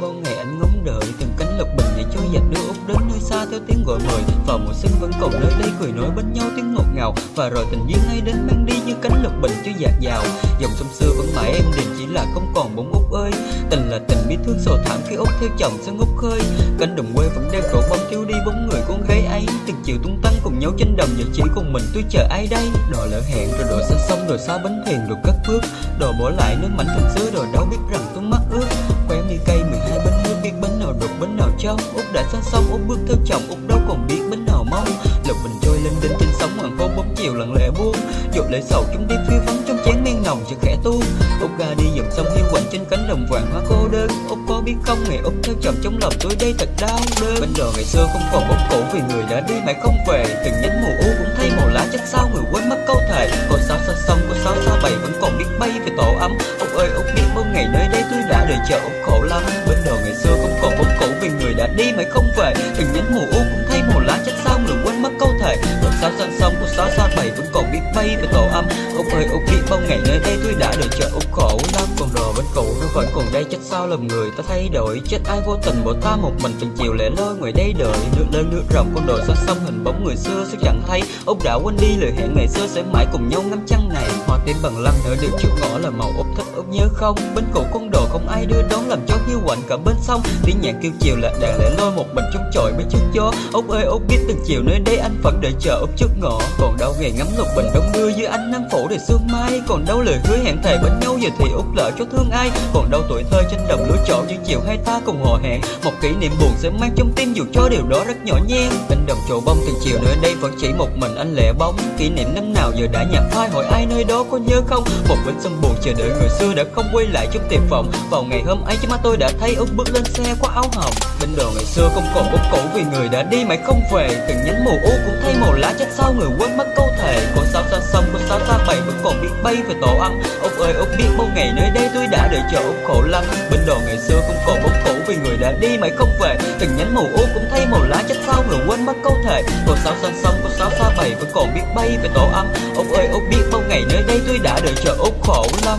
bao ngày anh ngóng đợi, từng cánh lục bình để cho giặc đưa út đến nơi xa theo tiếng gọi mời vào mùa xuân vẫn còn nơi đây cười nói bên nhau tiếng ngọt ngào. Và rồi tình duyên hay đến mang đi như cánh lục bình cho dạt dào. Dòng sông xưa vẫn mãi em đình chỉ là không còn bóng út ơi. Tình là tình biết thương sầu thảm khi út theo chồng sang út khơi. Cánh đồng quê vẫn đeo đổ bóng thiếu đi bóng người con gái ấy. Từng chiều tung tăng cùng nhau trên đồng giờ chỉ còn mình tôi chờ ai đây? Đò lỡ hẹn rồi đò xa sông rồi xa bánh thuyền rồi cất bước. Đò bỏ lại nước mảnh thành xưa rồi đâu biết rằng tôi mắt ướt quen mi cây 12 bánh nước biết bến nào đục bến nào trong út đã xa sông, út bước theo chồng, út đâu còn biết bến nào mong. Lục bình trôi lên đến trên sóng hoàng hôn bóng chiều lặng lẽ buông. Dột lệ sầu trong đi phiêu vắng trong chén men nồng chợt khẽ tu. Ốc ga đi dọc sông hiu quạnh trên cánh đồng vàng hoa cô đơn. Ốc có biết không, ngày ốc theo chồng trong lòng tôi đây thật đau đớn. Bên đò ngày xưa không còn bóng cũ vì người đã đi mãi không về. Từng nhánh mùa u cũng thay màu lá chắc sao, người quên mất câu thề. Còn sao xa sông có sao xa bầy, vẫn còn biết bay về tổ ấm. Ốc ơi ốc biết bao ngày nơi đây tôi đã đợi chờ ốc khổ lắm. Bên đò ngày xưa không còn bóng cũ vì người đã đi mãi không về. Từng sao xa sông cô sao xa bầy vẫn còn biết bay về tổ âm. Ông ơi, ông kỹ bao ngày nơi đây tôi đã chợ út khổ lắm còn đò bên cũ. Nó vẫn còn đây chắc sao lầm người. Ta thay đổi, chết ai vô tình bỏ ta một mình. Từng chiều lẻ loi ngoài đây đợi. Nước lớn, nước rộng, con đồi xa sông hình bóng người xưa sẽ chẳng thấy. Ông đã quên đi lời hẹn ngày xưa sẽ mãi cùng nhau ngắm trăng này. Hoa tím bằng lăng nở được trước ngõ là màu út thích út nhớ không? Bên cũ con đồ không ai đưa đón, làm cho hiu quạnh cả bên sông. Tiếng nhạc kêu chiều là đàn lẻ loi một mình trong chọi mấy chiếc gió. Út ơi út biết từng chiều nơi đây anh vẫn đợi chờ út trước ngõ. Còn đâu ngày ngắm lục bình đông đưa dưới ánh nắng phủ đầy sương mai. Còn đâu lời hứa hẹn thề bên nhau giờ thì út lỡ cho thương ai. Còn đâu tuổi thơ trên đồng lúa chỗ những chiều hai ta cùng hò hẹn. Một kỷ niệm buồn sẽ mang trong tim dù cho điều đó rất nhỏ nhen. Bên đồng chỗ bông từng chiều nơi đây vẫn chỉ một mình anh lẻ bóng. Kỷ niệm năm nào giờ đã nhạt phai, hỏi ai nơi đó có nhớ không? Một bên sông buồn chờ đợi người xưa đã không quay lại trong tiềm vọng vào ngày hôm ấy chứ mắt tôi đã thấy út bước lên xe qua áo hồng bên đồ ngày xưa không còn út cũ vì người đã đi mãi không về. Từng nhánh mùa u cũng thay màu lá chắc sau người quên mất câu thề con xa sông con sao xa bảy vẫn còn biết bay về tổ ấm ông ơi ông biết bao ngày nơi đây tôi đã đợi chờ ông khổ lắm. Bên đồ ngày xưa không còn bóng cũ vì người đã đi mãi không về. Từng nhánh màu u cũng thay màu lá chắc sao rồi quên mất câu thề. Con sao xa sông con xa xa bảy vẫn còn biết bay về tổ ấm ông ơi ông biết bao ngày nơi đây tôi đã đợi chờ ông khổ lắm.